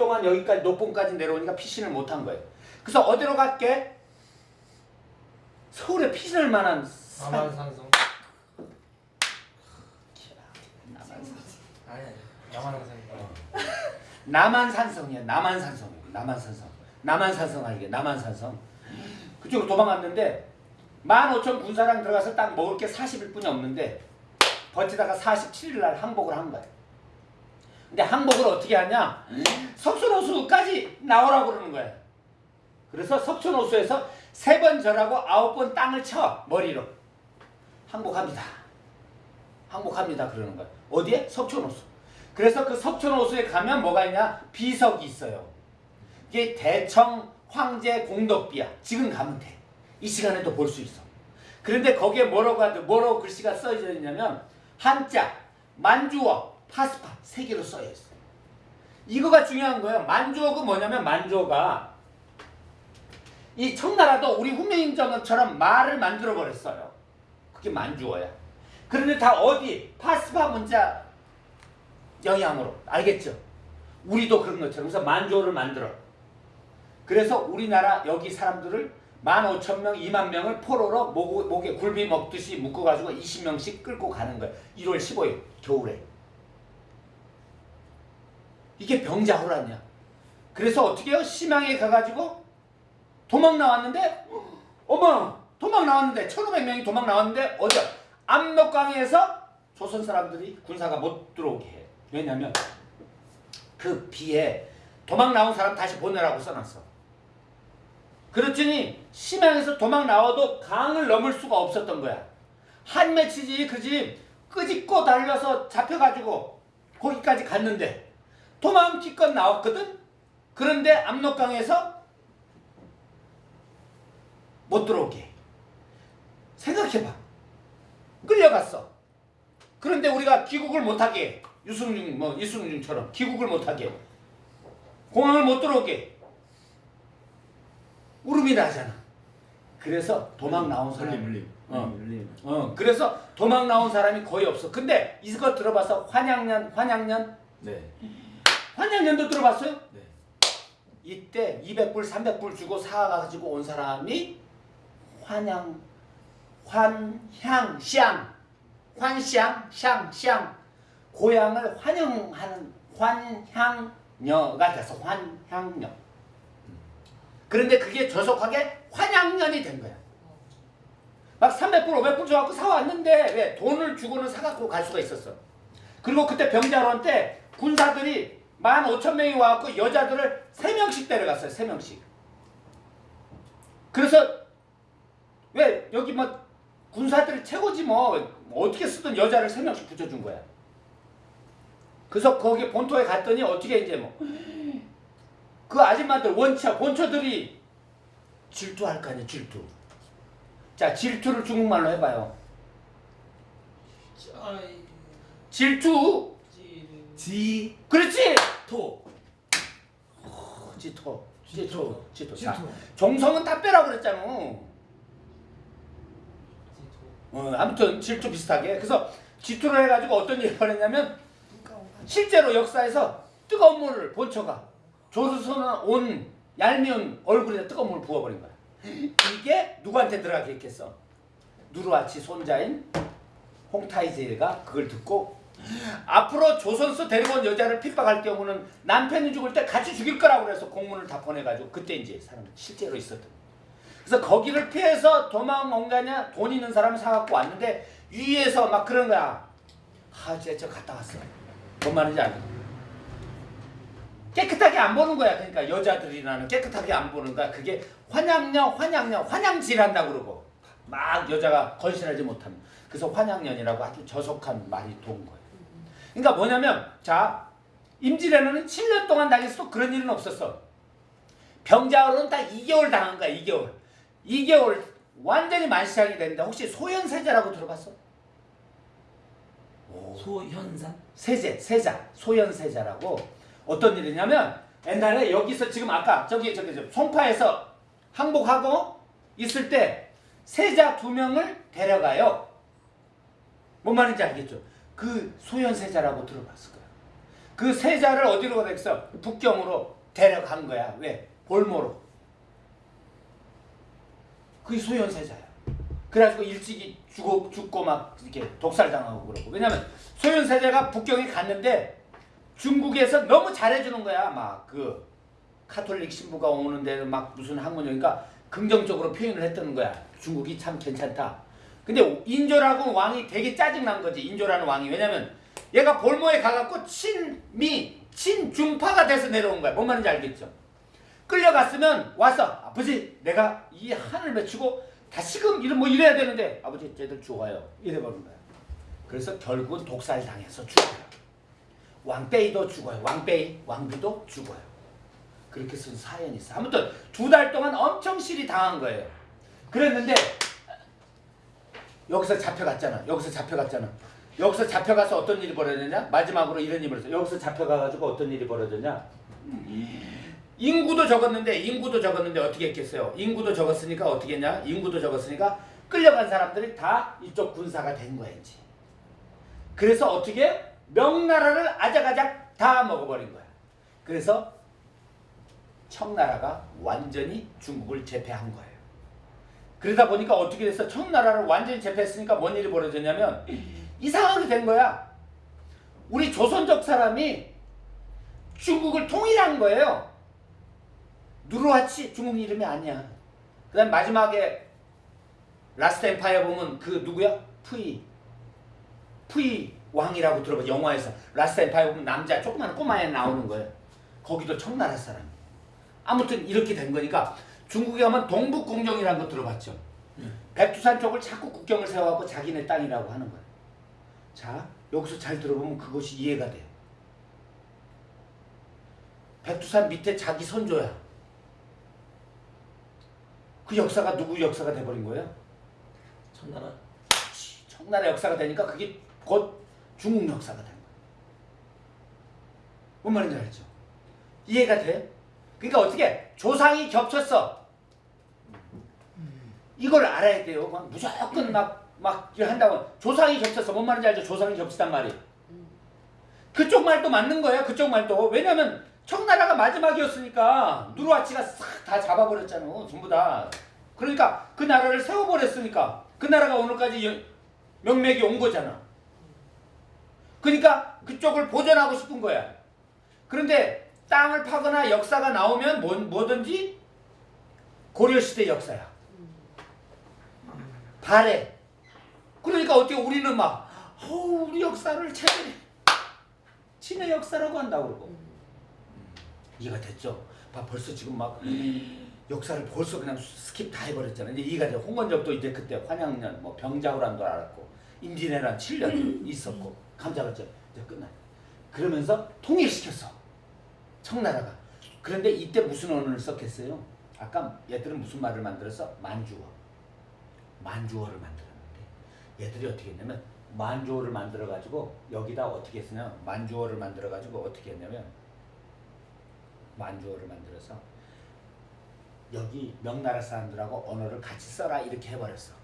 동안 여기까지 녹봉까지 내려오니까 피신을 못한 거예요. 그래서 어디로 갈게? 서울에 피신할 만한 산- 남한산성 남한산. 아니 아니 남한산성 남한산성이야. 남한산성이야. 남한산성. 남한산성 알게. 남한산성. 그쪽으로 도망갔는데 15,000 군사랑 들어가서 딱 먹을 게 40일 뿐이 없는데 버티다가 47일 날 항복을 한 거야. 근데 항복을 어떻게 하냐? 석촌호수까지 나오라고 그러는 거야. 그래서 석촌호수에서 세 번 절하고 아홉 번 땅을 쳐 머리로 항복합니다. 항복합니다 그러는 거야. 어디에? 석촌호수. 그래서 그 석촌호수에 가면 뭐가 있냐? 비석이 있어요. 이게 대청 황제 공덕비야. 지금 가면 돼. 이 시간에도 볼 수 있어. 그런데 거기에 뭐라고 뭐라고 글씨가 써져 있냐면 한자, 만주어, 파스파 세 개로 써져 있어. 이거가 중요한 거예요. 만주어가 뭐냐면 만주어가 이 청나라도 우리 훈민정음처럼 말을 만들어 버렸어요. 그게 만주어야. 그런데 다 어디 파스파 문자 영향으로 알겠죠? 우리도 그런 것처럼 그래서 만주어를 만들어. 그래서 우리나라 여기 사람들을 15,000명, 2만 명을 포로로 목, 목에 굴비 먹듯이 묶어가지고 20명씩 끌고 가는 거예요. 1월 15일 겨울에. 이게 병자호란이야. 그래서 어떻게 해요? 심양에 가가지고 도망 나왔는데 어머 도망 나왔는데 1500명이 도망 나왔는데 어디 압록강에서 조선 사람들이 군사가 못 들어오게 해. 왜냐면 그 비에 도망 나온 사람 다시 보내라고 써놨어. 그렇더니 심양에서 도망 나와도 강을 넘을 수가 없었던 거야. 한 맺히지 그집 끄집고 달려서 잡혀가지고 거기까지 갔는데 도망 기껏 나왔거든? 그런데 압록강에서 못 들어오게. 생각해봐. 끌려갔어. 그런데 우리가 귀국을 못하게 유승준 뭐 이승준처럼 귀국을 못하게 공항을 못 들어오게 울음이 나잖아. 그래서 도망 나온 사람 물림 물림 어. 어 그래서 도망 나온 사람이 거의 없어. 근데 이거 들어봐서 환양년 환양년 네 환양년도 들어봤어요? 네. 이때 200불 300불 주고 사가지고 온 사람이 환양 환향 샹 환샹 샹 샹 고향을 환영하는 환향녀가 돼서 환향녀 그런데 그게 조속하게 환양년이 된 거야 막 300불 500불 줘갖고 사왔는데 왜 돈을 주고는 사갖고 갈 수가 있었어 그리고 그때 병자론 때 군사들이 15,000명이 와갖고 여자들을 3명씩 데려갔어요 3명씩. 그래서 왜 여기 뭐 군사들이 최고지 뭐. 어떻게 쓰든 여자를 3명씩 붙여준 거야. 그래서 거기 본토에 갔더니 어떻게 이제 뭐 그 아줌마들 원처 본처들이 질투할 거 아니야 질투. 자 질투를 중국말로 해봐요. 질투. 지토 그렇지 어, 지토. 지토. 지토. 자 종성은 다 빼라 그랬잖아. 어, 아무튼 질투 비슷하게. 그래서 질투를 해가지고 어떤 일을 벌였냐면 실제로 역사에서 뜨거운 물을 본처가 조선은 온 얄미운 얼굴에 뜨거운 물을 부어버린 거야. 이게 누구한테 들어가게 했겠어? 누르아치 손자인 홍타이제가 그걸 듣고 앞으로 조선서 데리고 온 여자를 핍박할 경우는 남편이 죽을 때 같이 죽일 거라고 그래서 공문을 다 보내가지고 그때 이제 사람 실제로 있었던 거야. 그래서 거기를 피해서 도망 온 거냐 돈 있는 사람을 사갖고 왔는데 위에서 막 그런 거야. 아 진짜 저 갔다 왔어. 뭔 말인지 알죠? 깨끗하게 안 보는 거야. 그러니까 여자들이라는 깨끗하게 안 보는 거야. 그게 환양녀 환양녀 환양질한다고 그러고 막 여자가 건실하지 못하면. 그래서 환양년이라고 아주 저속한 말이 돈 거예요 그러니까 뭐냐면 자 임진왜란은 7년 동안 당했어도 그런 일은 없었어 병자호로는 딱 2개월 당한 거야 2개월 2개월 완전히 만시하게 됐는데 혹시 소현세자라고 들어봤어? 오, 소현산 세제, 세자, 소현세자라고 어떤 일이냐면 옛날에 여기서 지금 아까 저기 저기 저 송파에서 항복하고 있을 때 세자 두 명을 데려가요. 뭔 말인지 알겠죠? 그 소현세자라고 들어봤을 거야. 그 세자를 어디로 가겠어? 북경으로 데려간 거야. 왜? 볼모로. 그게 소현 세자야. 그래가지고 일찍이 죽고, 죽고 막 이렇게 독살당하고 그러고. 왜냐면 소현 세자가 북경에 갔는데 중국에서 너무 잘해주는 거야. 막 그 카톨릭 신부가 오는데 막 무슨 학문이니까 긍정적으로 표현을 했다는 거야. 중국이 참 괜찮다. 근데 인조라고 왕이 되게 짜증난 거지. 인조라는 왕이. 왜냐면 얘가 볼모에 가갖고 친미, 친중파가 돼서 내려온 거야. 뭔 말인지 알겠죠? 끌려갔으면 와서 아버지 내가 이 한을 맺히고 다시금 이런 뭐 이래야 되는데 아버지 쟤들 죽어요. 이래버린 거야. 그래서 결국은 독살 당해서 죽어요. 왕빼이도 죽어요. 왕빼이, 왕비도 죽어요. 그렇게 쓴 사연이 있어. 아무튼 두 달 동안 엄청 실이 당한 거예요. 그랬는데 여기서 잡혀갔잖아. 여기서 잡혀갔잖아. 여기서 잡혀가서 어떤 일이 벌어졌냐? 마지막으로 이런 일이 벌어졌어. 여기서 잡혀가가지고 어떤 일이 벌어졌냐? 인구도 적었는데 인구도 적었는데 어떻게 했겠어요? 인구도 적었으니까 어떻게 했냐? 인구도 적었으니까 끌려간 사람들이 다 이쪽 군사가 된 거야 이제. 그래서 어떻게 명나라를 아작아작 다 먹어버린 거야. 그래서 청나라가 완전히 중국을 제패한 거예요. 그러다 보니까 어떻게 됐어? 청나라를 완전히 제패했으니까 뭔 일이 벌어졌냐면 이상하게 된 거야. 우리 조선족 사람이 중국을 통일한 거예요. 누르하치 중국 이름이 아니야. 그 다음 마지막에 Last Empire 보면 그 누구야? 푸이. 푸이 왕이라고 들어봐. 영화에서 Last Empire 보면 남자 조그만 꼬마애 나오는 거예요. 거기도 청나라 사람. 아무튼 이렇게 된 거니까 중국에 가면 동북공정이라는 거 들어봤죠. 백두산 쪽을 자꾸 국경을 세워갖고 자기네 땅이라고 하는 거예요. 자 여기서 잘 들어보면 그것이 이해가 돼요. 백두산 밑에 자기 선조야. 그 역사가 누구 역사가 돼버린 거예요? 천나라. 청나라 역사가 되니까 그게 곧 중국 역사가 된 거예요. 뭔 말인지 알죠? 이해가 돼? 그러니까 어떻게 조상이 겹쳤어. 이걸 알아야 돼요. 막 무조건 막, 막 이렇게 한다고. 조상이 겹쳤어. 뭔 말인지 알죠? 조상이 겹치단 말이. 그쪽 말도 맞는 거예요. 그쪽 말도. 왜냐면 청나라가 마지막이었으니까 누르하치가 싹 다 잡아버렸잖아. 전부 다. 그러니까 그 나라를 세워버렸으니까 그 나라가 오늘까지 여- 명맥이 온 거잖아. 그러니까 그쪽을 보존하고 싶은 거야. 그런데 땅을 파거나 역사가 나오면 뭐, 뭐든지 고려시대 역사야. 발해. 그러니까 어떻게 우리는 막 어우 우리 역사를 최근에 친의 역사라고 한다고 그러고 이해가 됐죠? 봐 벌써 지금 막 역사를 벌써 그냥 스킵 다 해버렸잖아. 이제 이해가 돼. 홍건적도 이제 그때 환양년, 뭐 병자호란도 알았고 임진왜란 7년 있었고 감자발전 이제 끝나. 그러면서 통일시켰어. 청나라가. 그런데 이때 무슨 언어를 썼겠어요? 아까 얘들은 무슨 말을 만들었어? 만주어. 만주어를 만들었는데 얘들이 어떻게 했냐면 만주어를 만들어 가지고 여기다 어떻게 했냐면 만주어를 만들어 가지고 어떻게 했냐면 만주어를 만들어서 여기 명나라 사람들하고 언어를 같이 써라 이렇게 해버렸어.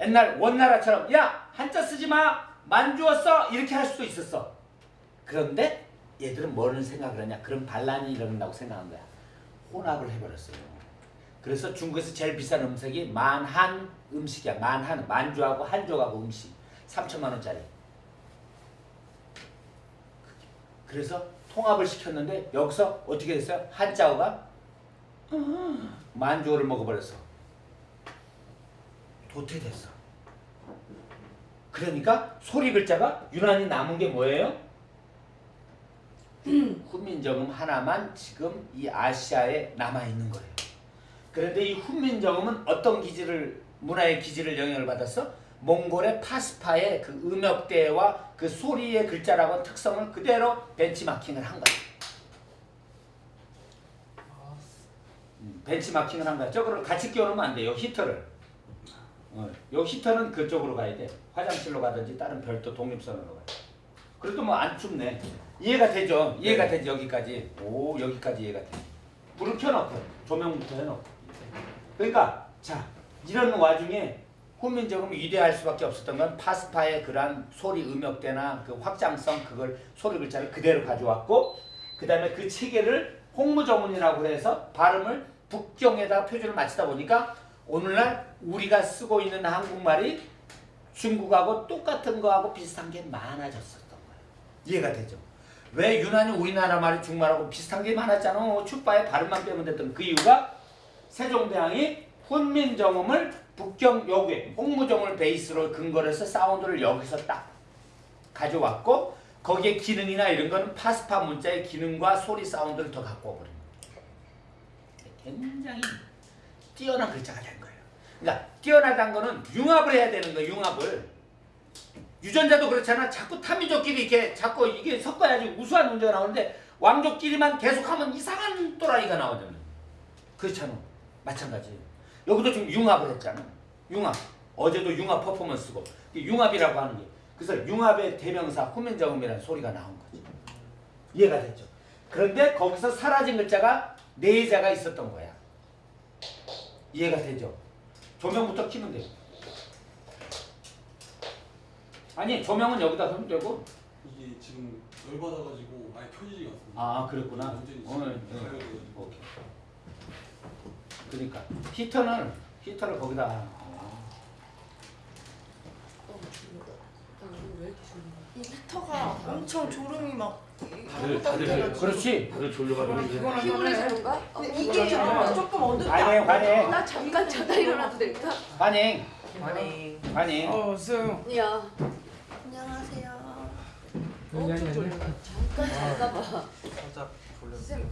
옛날 원나라처럼 야 한자 쓰지 마 만주어 써 이렇게 할 수도 있었어. 그런데 얘들은 뭐를 생각을 하냐? 그런 반란이 일어난다고 생각한 거야. 혼합을 해버렸어요. 그래서 중국에서 제일 비싼 음식이 만한 음식이야. 만한 만주하고 한족하고 음식 3천만 원짜리. 그래서 통합을 시켰는데 여기서 어떻게 됐어요? 한자어가 만주어를 먹어버렸어. 도태됐어. 그러니까 소리 글자가 유난히 남은 게 뭐예요? 훈민정음 하나만 지금 이 아시아에 남아 있는 거예요. 그런데 이 훈민정음은 어떤 기질을 문화의 기질을 영향을 받았어? 몽골의 파스파의 그 음역대와 그 소리의 글자라고 특성을 그대로 벤치마킹을 한 거야. 음, 벤치마킹을 한 거야. 저거를 같이 끼워놓으면 안 돼요. 히터를. 어, 요 히터는 그쪽으로 가야 돼. 화장실로 가든지 다른 별도 독립선으로 가. 그래도 뭐 안 춥네. 이해가 되죠? 이해가 네. 되지 여기까지. 오 여기까지 이해가 돼. 불을 켜놓고 조명부터 해놓고. 그러니까 자 이런 와중에 훈민정음이 위대할 수밖에 없었던 건 파스파의 그러한 소리 음역대나 그 확장성 그걸 소리 글자를 그대로 가져왔고 그 다음에 그 체계를 홍무정음이라고 해서 발음을 북경에다가 표준을 맞추다 보니까 오늘날 우리가 쓰고 있는 한국말이 중국하고 똑같은 거하고 비슷한 게 많아졌었던 거예요. 이해가 되죠? 왜 유난히 우리나라 말이 중국말하고 비슷한 게 많았잖아. 축바의 발음만 빼면 됐던 그 이유가 세종대왕이 훈민정음을 북경 여기 홍무정음을 베이스로 근거로 해서 사운드를 여기서 딱 가져왔고 거기에 기능이나 이런 거는 파스파 문자의 기능과 소리 사운드를 더 갖고 거예요. 굉장히 뛰어난 글자가 된 거예요. 그러니까 뛰어나다는 거는 융합을 해야 되는 거예요. 융합을. 유전자도 그렇잖아. 자꾸 타미족끼리 이렇게 자꾸 이게 섞어야지 우수한 문제가 나오는데 왕족끼리만 계속하면 이상한 또라이가 나오잖아. 그렇잖아. 마찬가지. 여기도 지금 융합을 했잖아. 융합. 어제도 융합 퍼포먼스고 융합이라고 하는 게 그래서 융합의 대명사 후면정음이라는 소리가 나온 거지. 이해가 됐죠? 그런데 거기서 사라진 글자가 네 자가 있었던 거야. 이해가 되죠? 조명부터 키면 돼요. 아니 조명은 여기다 하면 되고 이게 지금 열받아가지고 아예 켜지지가 않습니다. 아 그랬구나. 완전히 가야 돼가지고. 오케이. 그러니까 히터는 히터를 거기다. 어. 이 히터가 엄청 졸음이 막 다들 다들 그렇지. 다들 졸려가 지고. 피곤해서 그런가? 근데 이게 조금 어둡다 환행 환행 나 잠깐 자다 일어나도 될까? 환행 아니. 환행. 어, 쌤. 야, 안녕하세요 엄청 졸려. 잠깐 봐. 살짝 졸려. 쌤,